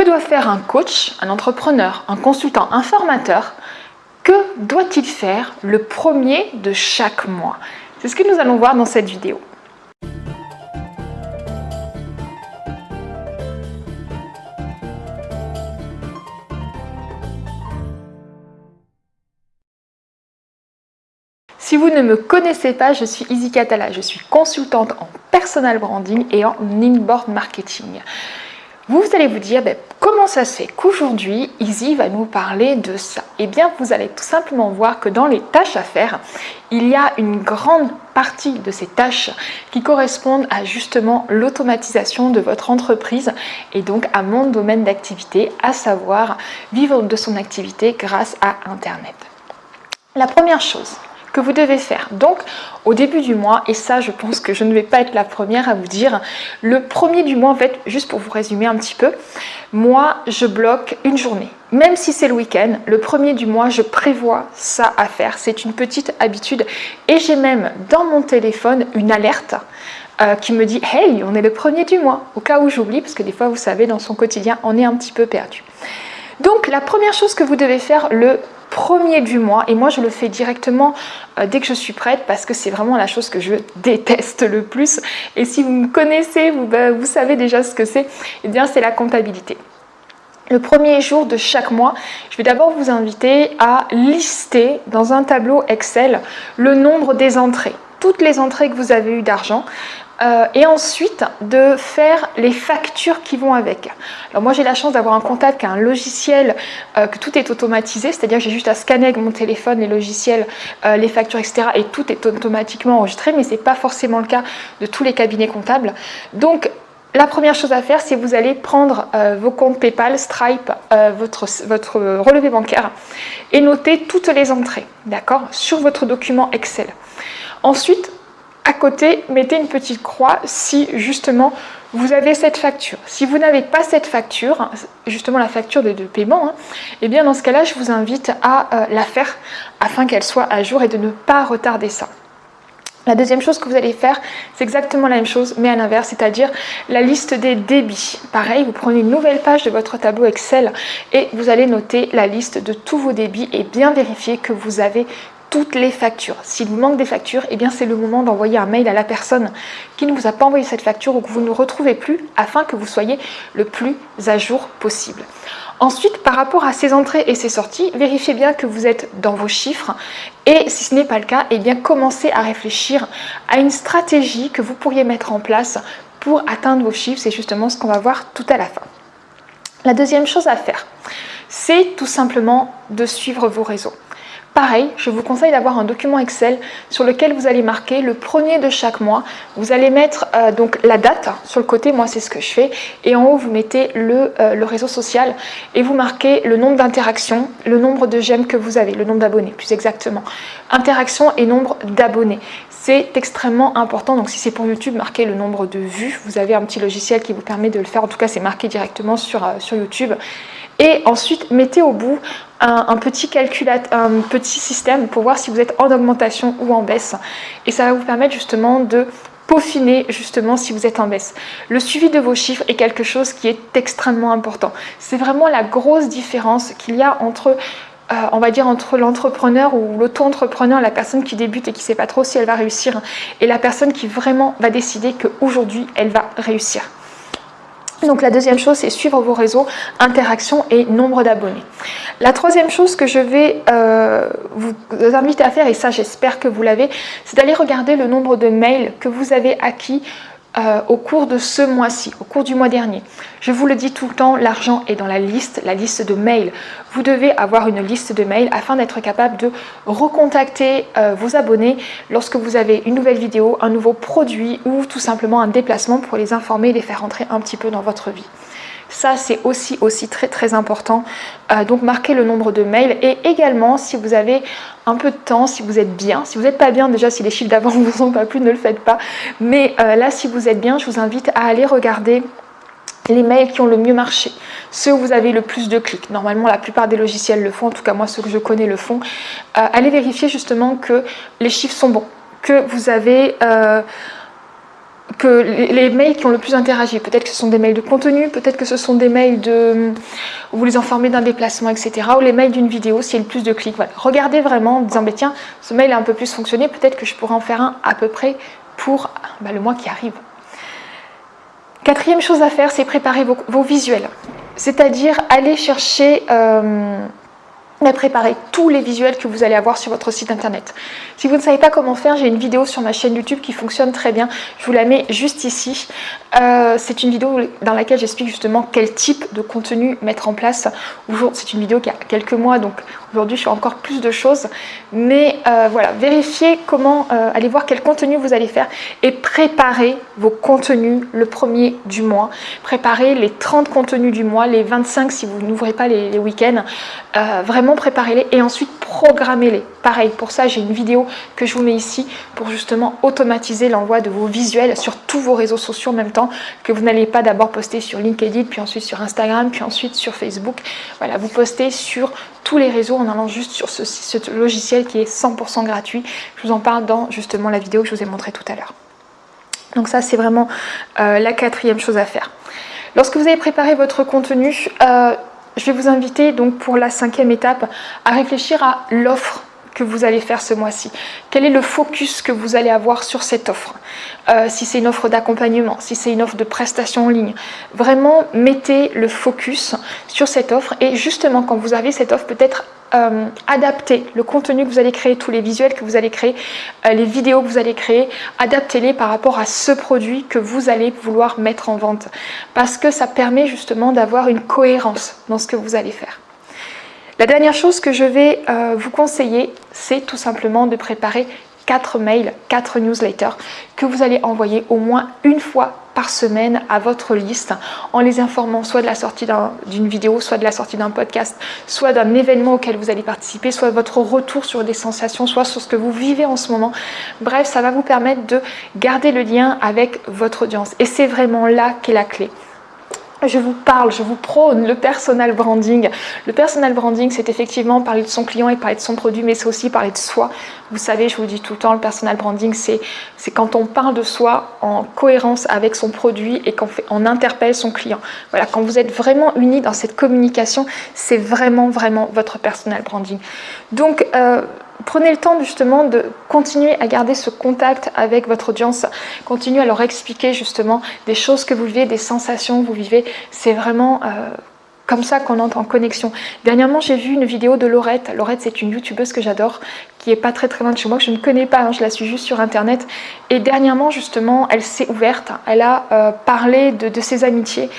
Que doit faire un coach, un entrepreneur, un consultant, un formateur? Que doit-il faire le premier de chaque mois? C'est ce que nous allons voir dans cette vidéo. Si vous ne me connaissez pas, je suis Izzy Catala, je suis consultante en personal branding et en inboard marketing. Vous allez vous dire, ben, comment ça se fait qu'aujourd'hui, Izzy va nous parler de ça? Eh bien, vous allez tout simplement voir que dans les tâches à faire, il y a une grande partie de ces tâches qui correspondent à justement l'automatisation de votre entreprise et donc à mon domaine d'activité, à savoir vivre de son activité grâce à Internet. La première chose, que vous devez faire. Donc, au début du mois, et ça, je pense que je ne vais pas être la première à vous dire, le premier du mois, en fait, juste pour vous résumer un petit peu, moi, je bloque une journée. Même si c'est le week-end, le premier du mois, je prévois ça à faire. C'est une petite habitude. Et j'ai même dans mon téléphone une alerte euh, qui me dit « Hey, on est le premier du mois !» Au cas où j'oublie, parce que des fois, vous savez, dans son quotidien, on est un petit peu perdu. Donc, la première chose que vous devez faire le premier du mois et moi je le fais directement euh, dès que je suis prête parce que c'est vraiment la chose que je déteste le plus et si vous me connaissez, vous, bah, vous savez déjà ce que c'est, et eh bien c'est la comptabilité. Le premier jour de chaque mois, je vais d'abord vous inviter à lister dans un tableau Excel le nombre des entrées toutes les entrées que vous avez eues d'argent. Euh, et ensuite de faire les factures qui vont avec. Alors moi j'ai la chance d'avoir un comptable qui a un logiciel euh, que tout est automatisé, c'est-à-dire que j'ai juste à scanner avec mon téléphone les logiciels, euh, les factures, etc. et tout est automatiquement enregistré, mais ce n'est pas forcément le cas de tous les cabinets comptables. Donc la première chose à faire, c'est vous allez prendre vos comptes PayPal, Stripe, votre, votre relevé bancaire et noter toutes les entrées, d'accord, sur votre document Excel. Ensuite, à côté, mettez une petite croix si justement vous avez cette facture. Si vous n'avez pas cette facture, justement la facture de, paiement, hein, eh bien dans ce cas-là, je vous invite à euh, la faire afin qu'elle soit à jour et de ne pas retarder ça. La deuxième chose que vous allez faire, c'est exactement la même chose, mais à l'inverse, c'est-à-dire la liste des débits. Pareil, vous prenez une nouvelle page de votre tableau Excel et vous allez noter la liste de tous vos débits et bien vérifier que vous avez toutes les factures. S'il vous manque des factures, eh bien c'est le moment d'envoyer un mail à la personne qui ne vous a pas envoyé cette facture ou que vous ne retrouvez plus afin que vous soyez le plus à jour possible. Ensuite, par rapport à ces entrées et ces sorties, vérifiez bien que vous êtes dans vos chiffres et si ce n'est pas le cas, eh bien commencez à réfléchir à une stratégie que vous pourriez mettre en place pour atteindre vos chiffres. C'est justement ce qu'on va voir tout à la fin. La deuxième chose à faire, c'est tout simplement de suivre vos réseaux. Pareil, je vous conseille d'avoir un document Excel sur lequel vous allez marquer le premier de chaque mois. Vous allez mettre euh, donc la date sur le côté, moi c'est ce que je fais, et en haut vous mettez le, euh, le réseau social et vous marquez le nombre d'interactions, le nombre de j'aime que vous avez, le nombre d'abonnés plus exactement. Interactions et nombre d'abonnés. C'est extrêmement important, donc si c'est pour YouTube, marquez le nombre de vues. Vous avez un petit logiciel qui vous permet de le faire, en tout cas c'est marqué directement sur, euh, sur YouTube. Et ensuite, mettez au bout un, petit un petit système pour voir si vous êtes en augmentation ou en baisse. Et ça va vous permettre justement de peaufiner justement si vous êtes en baisse. Le suivi de vos chiffres est quelque chose qui est extrêmement important. C'est vraiment la grosse différence qu'il y a entre euh, on va dire entre l'entrepreneur ou l'auto-entrepreneur, la personne qui débute et qui ne sait pas trop si elle va réussir, et la personne qui vraiment va décider qu'aujourd'hui, elle va réussir. Donc la deuxième chose, c'est suivre vos réseaux, interactions et nombre d'abonnés. La troisième chose que je vais euh, vous inviter à faire, et ça j'espère que vous l'avez, c'est d'aller regarder le nombre de mails que vous avez acquis euh, au cours de ce mois-ci, au cours du mois dernier. Je vous le dis tout le temps, l'argent est dans la liste, la liste de mails. Vous devez avoir une liste de mails afin d'être capable de recontacter euh, vos abonnés lorsque vous avez une nouvelle vidéo, un nouveau produit ou tout simplement un déplacement pour les informer et les faire rentrer un petit peu dans votre vie. Ça, c'est aussi, aussi très très important. Euh, donc, marquez le nombre de mails et également, si vous avez un peu de temps, si vous êtes bien, si vous n'êtes pas bien, déjà si les chiffres d'avant ne vous ont pas plu, ne le faites pas. Mais euh, là, si vous êtes bien, je vous invite à aller regarder les mails qui ont le mieux marché, ceux où vous avez le plus de clics. Normalement, la plupart des logiciels le font, en tout cas moi, ceux que je connais le font. Euh, allez vérifier justement que les chiffres sont bons, que vous avez que les, mails qui ont le plus interagi. Peut-être que ce sont des mails de contenu, peut-être que ce sont des mails de où vous les informez d'un déplacement, etc. Ou les mails d'une vidéo s'il y a le plus de clics. Regardez vraiment en disant, tiens, ce mail a un peu plus fonctionné, peut-être que je pourrais en faire un à peu près pour bah, le mois qui arrive. Quatrième chose à faire, c'est préparer vos, visuels. C'est-à-dire aller chercher... Euh, à préparer tous les visuels que vous allez avoir sur votre site internet. Si vous ne savez pas comment faire, j'ai une vidéo sur ma chaîne YouTube qui fonctionne très bien. Je vous la mets juste ici. Euh, c'est une vidéo dans laquelle j'explique justement quel type de contenu mettre en place. C'est une vidéo qui a quelques mois, donc aujourd'hui je fais encore plus de choses. Mais euh, voilà, vérifiez comment, euh, allez voir quel contenu vous allez faire et préparez vos contenus le premier du mois. Préparez les 30 contenus du mois, les 25 si vous n'ouvrez pas les, les week-ends. Préparez-les et ensuite programmez-les. Pareil, pour ça, j'ai une vidéo que je vous mets ici pour justement automatiser l'envoi de vos visuels sur tous vos réseaux sociaux en même temps que vous n'allez pas d'abord poster sur LinkedIn, puis ensuite sur Instagram, puis ensuite sur Facebook. Voilà, vous postez sur tous les réseaux en allant juste sur ce, logiciel qui est 100% gratuit. Je vous en parle dans justement la vidéo que je vous ai montré tout à l'heure. Donc ça, c'est vraiment euh, la quatrième chose à faire. Lorsque vous avez préparé votre contenu, euh, je vais vous inviter donc pour la cinquième étape à réfléchir à l'offre vous allez faire ce mois-ci Quel est le focus que vous allez avoir sur cette offre euh, Si c'est une offre d'accompagnement, si c'est une offre de prestation en ligne, vraiment mettez le focus sur cette offre et justement quand vous avez cette offre peut-être euh, adapter le contenu que vous allez créer, tous les visuels que vous allez créer, euh, les vidéos que vous allez créer, adaptez-les par rapport à ce produit que vous allez vouloir mettre en vente. Parce que ça permet justement d'avoir une cohérence dans ce que vous allez faire. La dernière chose que je vais euh, vous conseiller, c'est tout simplement de préparer 4 mails, 4 newsletters que vous allez envoyer au moins une fois par semaine à votre liste en les informant soit de la sortie d'une vidéo, soit de la sortie d'un podcast, soit d'un événement auquel vous allez participer, soit votre retour sur des sensations, soit sur ce que vous vivez en ce moment. Bref, ça va vous permettre de garder le lien avec votre audience et c'est vraiment là qu'est la clé je vous parle, je vous prône le personal branding. Le personal branding, c'est effectivement parler de son client et parler de son produit, mais c'est aussi parler de soi. Vous savez, je vous dis tout le temps, le personal branding, c'est quand on parle de soi en cohérence avec son produit et qu'on on interpelle son client. Voilà, quand vous êtes vraiment unis dans cette communication, c'est vraiment, vraiment votre personal branding. Donc, euh, prenez le temps justement de continuer à garder ce contact avec votre audience, continuez à leur expliquer justement des choses que vous vivez, des sensations que vous vivez. C'est vraiment euh, comme ça qu'on entre en connexion. Dernièrement, j'ai vu une vidéo de Laurette. Laurette, c'est une youtubeuse que j'adore, qui est pas très très loin de chez moi, que je ne connais pas, hein, je la suis juste sur internet. Et dernièrement, justement, elle s'est ouverte, elle a euh, parlé de, ses amitiés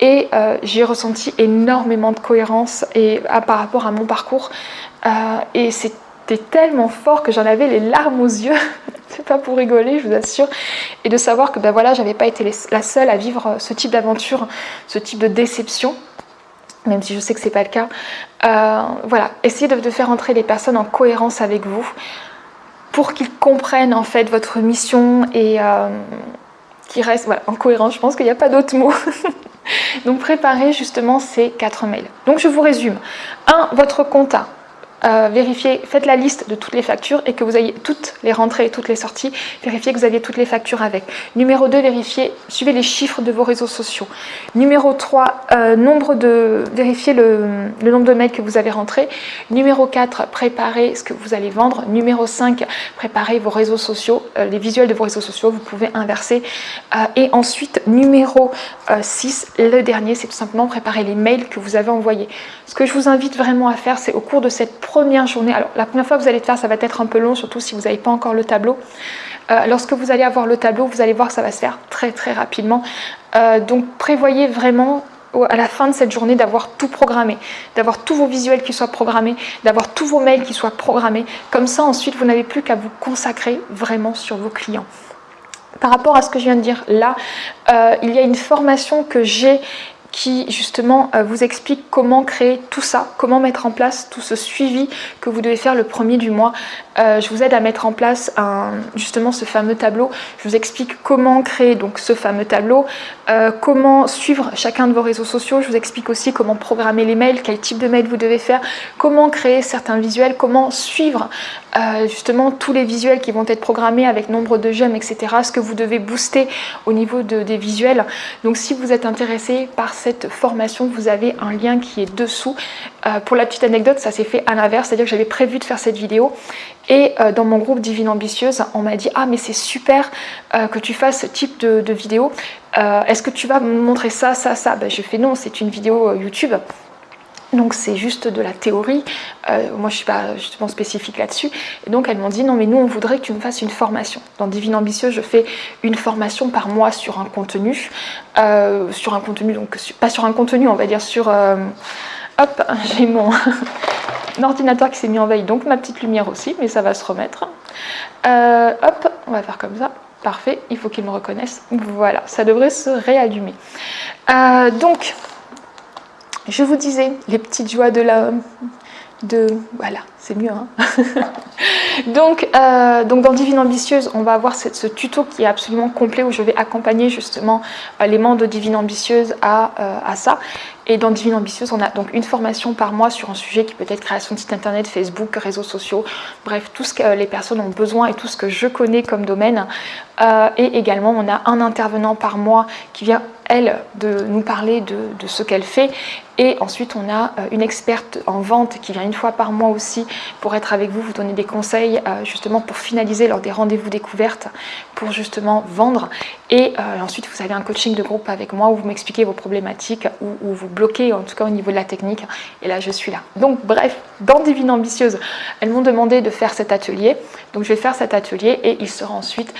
et euh, j'ai ressenti énormément de cohérence et, par rapport à mon parcours. et c'est c'était tellement fort que j'en avais les larmes aux yeux. c'est pas pour rigoler, je vous assure. Et de savoir que ben voilà, j'avais pas été la seule à vivre ce type d'aventure, ce type de déception même si je sais que c'est pas le cas. Euh, voilà, essayez de, faire entrer les personnes en cohérence avec vous pour qu'ils comprennent en fait votre mission et euh, qu'ils restent en cohérence. Je pense qu'il n'y a pas d'autre mot. Donc préparez justement ces quatre mails. Donc je vous résume. 1. Votre compta. Euh, vérifiez, faites la liste de toutes les factures et que vous ayez toutes les rentrées et toutes les sorties. Vérifiez que vous avez toutes les factures avec. Numéro 2, vérifiez, suivez les chiffres de vos réseaux sociaux. Numéro 3, euh, nombre de, vérifiez le, nombre de mails que vous avez rentrés. Numéro 4, préparez ce que vous allez vendre. Numéro 5, préparez vos réseaux sociaux, euh, les visuels de vos réseaux sociaux, vous pouvez inverser. et ensuite, numéro 6, le dernier, c'est tout simplement préparer les mails que vous avez envoyés. Ce que je vous invite vraiment à faire, c'est au cours de cette première journée, alors la première fois que vous allez le faire, ça va être un peu long, surtout si vous n'avez pas encore le tableau. Euh, lorsque vous allez avoir le tableau, vous allez voir que ça va se faire très très rapidement. Euh, donc prévoyez vraiment à la fin de cette journée d'avoir tout programmé, d'avoir tous vos visuels qui soient programmés, d'avoir tous vos mails qui soient programmés. Comme ça, ensuite, vous n'avez plus qu'à vous consacrer vraiment sur vos clients. Par rapport à ce que je viens de dire là, euh, il y a une formation que j'ai qui justement euh, vous explique comment créer tout ça, comment mettre en place tout ce suivi que vous devez faire le premier du mois. Euh, je vous aide à mettre en place justement ce fameux tableau. Je vous explique comment créer donc ce fameux tableau, euh, comment suivre chacun de vos réseaux sociaux. Je vous explique aussi comment programmer les mails, quel type de mail vous devez faire, comment créer certains visuels, comment suivre justement tous les visuels qui vont être programmés avec nombre de j'aime, etc. Ce que vous devez booster au niveau de, des visuels. Donc si vous êtes intéressé par cette formation, vous avez un lien qui est dessous. Euh, pour la petite anecdote, ça s'est fait à l'inverse, c'est-à-dire que j'avais prévu de faire cette vidéo et euh, dans mon groupe Divine Ambitieuse, on m'a dit « Ah mais c'est super que tu fasses ce type de, vidéo, est-ce que tu vas me montrer ça, ça, ça? Ben, J'ai fait « Non, c'est une vidéo YouTube ». Donc c'est juste de la théorie, euh, moi je suis pas justement spécifique là-dessus. Et donc elles m'ont dit non mais nous on voudrait que tu me fasses une formation. Dans Divine Ambitieuse je fais une formation par mois sur un contenu, euh, sur un contenu, donc pas sur un contenu on va dire sur... Euh, hop, j'ai mon ordinateur qui s'est mis en veille, donc ma petite lumière aussi, mais ça va se remettre. hop, on va faire comme ça. Parfait, il faut qu'il me reconnaisse. Voilà, ça devrait se réallumer. donc, je vous disais, les petites joies de la... De, voilà, c'est mieux. Hein donc, euh, donc dans Divine Ambitieuse, on va avoir ce tuto qui est absolument complet où je vais accompagner justement euh, les membres de Divine Ambitieuse à, euh, à ça. Et dans Divine Ambitieuse, on a donc une formation par mois sur un sujet qui peut être création de site internet, Facebook, réseaux sociaux, bref, tout ce que les personnes ont besoin et tout ce que je connais comme domaine. et également, on a un intervenant par mois qui vient elle, de nous parler de, ce qu'elle fait. Et ensuite, on a euh, une experte en vente qui vient une fois par mois aussi pour être avec vous, vous donner des conseils euh, justement pour finaliser lors des rendez-vous découvertes, pour justement vendre. Et euh, ensuite, vous avez un coaching de groupe avec moi où vous m'expliquez vos problématiques, ou vous bloquez en tout cas au niveau de la technique. Et là, je suis là. Donc bref, dans Divine Ambitieuse, elles m'ont demandé de faire cet atelier. Donc je vais faire cet atelier et il sera ensuite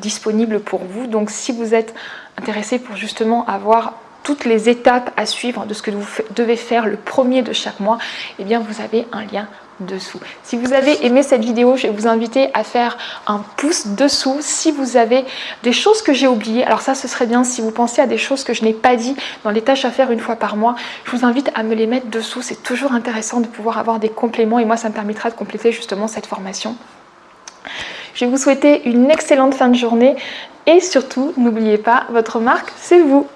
disponible pour vous. Donc si vous êtes intéressé pour justement avoir toutes les étapes à suivre de ce que vous devez faire le premier de chaque mois, eh bien vous avez un lien dessous. Si vous avez aimé cette vidéo, je vais vous inviter à faire un pouce dessous. Si vous avez des choses que j'ai oubliées, alors ça ce serait bien si vous pensez à des choses que je n'ai pas dit dans les tâches à faire une fois par mois, je vous invite à me les mettre dessous. C'est toujours intéressant de pouvoir avoir des compléments et moi ça me permettra de compléter justement cette formation. Je vais vous souhaiter une excellente fin de journée et surtout, n'oubliez pas, votre marque, c'est vous